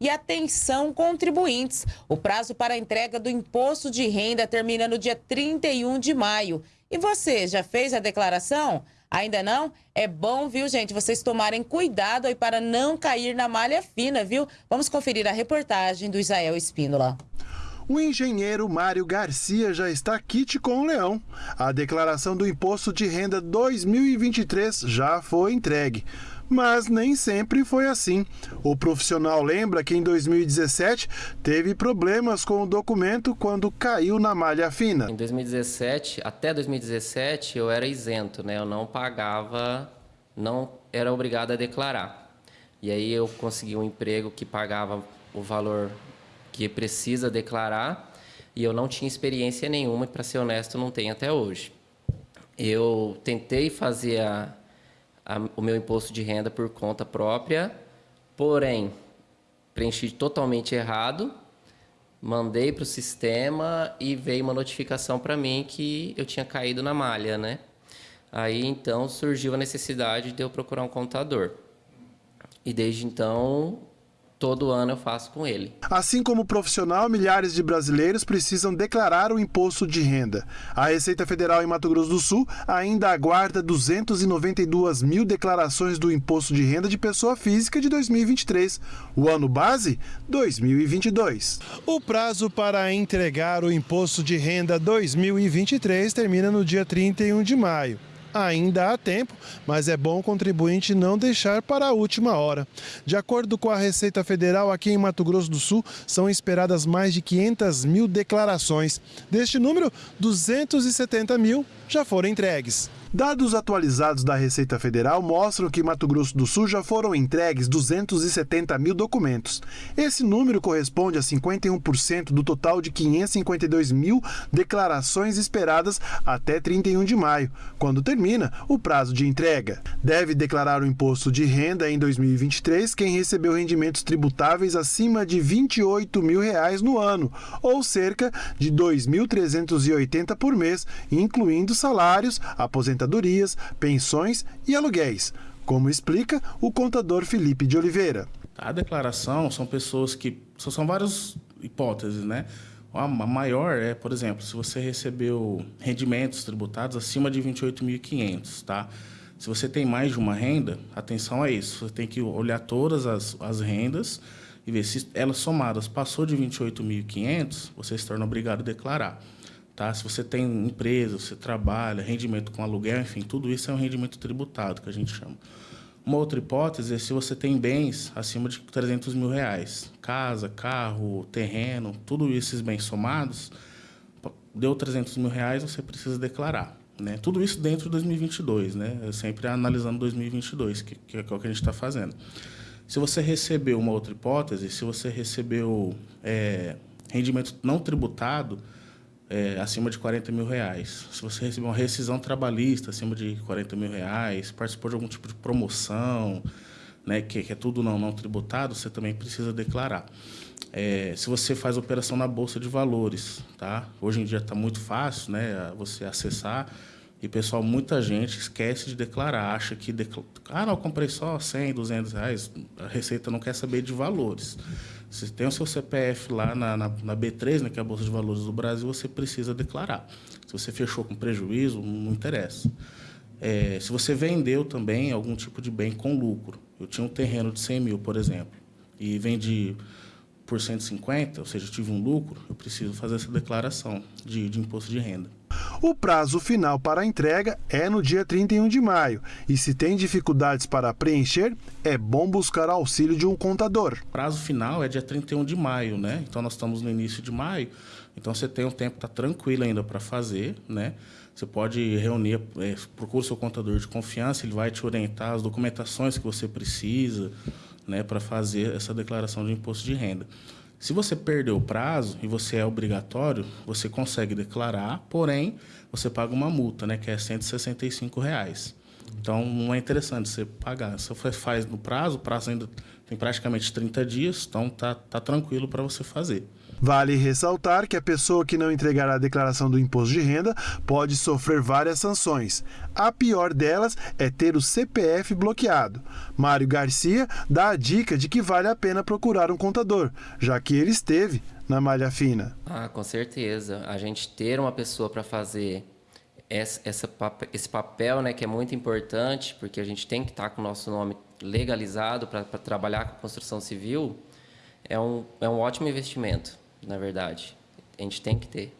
E atenção, contribuintes! O prazo para a entrega do imposto de renda termina no dia 31 de maio. E você, já fez a declaração? Ainda não? É bom, viu, gente, vocês tomarem cuidado aí para não cair na malha fina, viu? Vamos conferir a reportagem do Israel Espíndola. O engenheiro Mário Garcia já está quite com o leão. A declaração do Imposto de Renda 2023 já foi entregue. Mas nem sempre foi assim. O profissional lembra que em 2017 teve problemas com o documento quando caiu na malha fina. Em 2017, até 2017, eu era isento, né? Eu não pagava, não era obrigado a declarar. E aí eu consegui um emprego que pagava o valor que precisa declarar e eu não tinha experiência nenhuma e, para ser honesto, não tenho até hoje. Eu tentei fazer a, a, o meu imposto de renda por conta própria, porém, preenchi totalmente errado, mandei para o sistema e veio uma notificação para mim que eu tinha caído na malha, né? Aí então surgiu a necessidade de eu procurar um contador. E desde então todo ano eu faço com ele. Assim como profissional, milhares de brasileiros precisam declarar o imposto de renda. A Receita Federal em Mato Grosso do Sul ainda aguarda 292 mil declarações do imposto de renda de pessoa física de 2023. O ano base, 2022. O prazo para entregar o imposto de renda 2023 termina no dia 31 de maio. Ainda há tempo, mas é bom o contribuinte não deixar para a última hora. De acordo com a Receita Federal, aqui em Mato Grosso do Sul, são esperadas mais de 500 mil declarações. Deste número, 270 mil já foram entregues. Dados atualizados da Receita Federal mostram que em Mato Grosso do Sul já foram entregues 270 mil documentos. Esse número corresponde a 51% do total de 552 mil declarações esperadas até 31 de maio, quando termina o prazo de entrega. Deve declarar o imposto de renda em 2023 quem recebeu rendimentos tributáveis acima de 28 mil reais no ano, ou cerca de 2.380 por mês, incluindo salários, aposentadorias aposentadorias, pensões e aluguéis, como explica o contador Felipe de Oliveira. A declaração são pessoas que. São várias hipóteses, né? A maior é, por exemplo, se você recebeu rendimentos tributados acima de 28.500, tá? Se você tem mais de uma renda, atenção a isso. Você tem que olhar todas as, as rendas e ver se elas somadas passou de 28.500, você se torna obrigado a declarar. Tá? Se você tem empresa, você trabalha, rendimento com aluguel, enfim, tudo isso é um rendimento tributado, que a gente chama. Uma outra hipótese é se você tem bens acima de 300 mil reais. Casa, carro, terreno, tudo esses bens somados, deu 300 mil reais, você precisa declarar. Né? Tudo isso dentro de 2022, né? sempre analisando 2022, que, que é o que a gente está fazendo. Se você recebeu uma outra hipótese, se você recebeu é, rendimento não tributado, é, acima de 40 mil reais. Se você recebeu uma rescisão trabalhista acima de 40 mil reais, participou de algum tipo de promoção, né, que, que é tudo não, não tributado, você também precisa declarar. É, se você faz operação na Bolsa de Valores, tá? Hoje em dia está muito fácil né, você acessar e, pessoal, muita gente esquece de declarar, acha que... Decla... Ah, não, comprei só 100, 200 reais, a Receita não quer saber de valores. Se tem o seu CPF lá na, na, na, B3, né, que é a Bolsa de Valores do Brasil, você precisa declarar. Se você fechou com prejuízo, não interessa. É, se você vendeu também algum tipo de bem com lucro. Eu tinha um terreno de 100 mil, por exemplo, e vendi por 150, ou seja, tive um lucro, eu preciso fazer essa declaração de, de imposto de renda. O prazo final para a entrega é no dia 31 de maio e se tem dificuldades para preencher, é bom buscar auxílio de um contador. O prazo final é dia 31 de maio, né? Então nós estamos no início de maio, então você tem um tempo, tá tranquilo ainda para fazer, né? Você pode reunir, é, procura o seu contador de confiança, ele vai te orientar as documentações que você precisa, né, para fazer essa declaração de imposto de renda. Se você perdeu o prazo e você é obrigatório, você consegue declarar, porém, você paga uma multa, né, que é 165 reais. Então, não é interessante você pagar. Se você faz no prazo, o prazo ainda tem praticamente 30 dias, então tá, tá tranquilo para você fazer. Vale ressaltar que a pessoa que não entregar a declaração do imposto de renda pode sofrer várias sanções. A pior delas é ter o CPF bloqueado. Mário Garcia dá a dica de que vale a pena procurar um contador, já que ele esteve na malha fina. Ah, com certeza. A gente ter uma pessoa para fazer essa, esse papel, né, que é muito importante, porque a gente tem que estar com o nosso nome legalizado para trabalhar com construção civil, é um, é um ótimo investimento, na verdade. A gente tem que ter.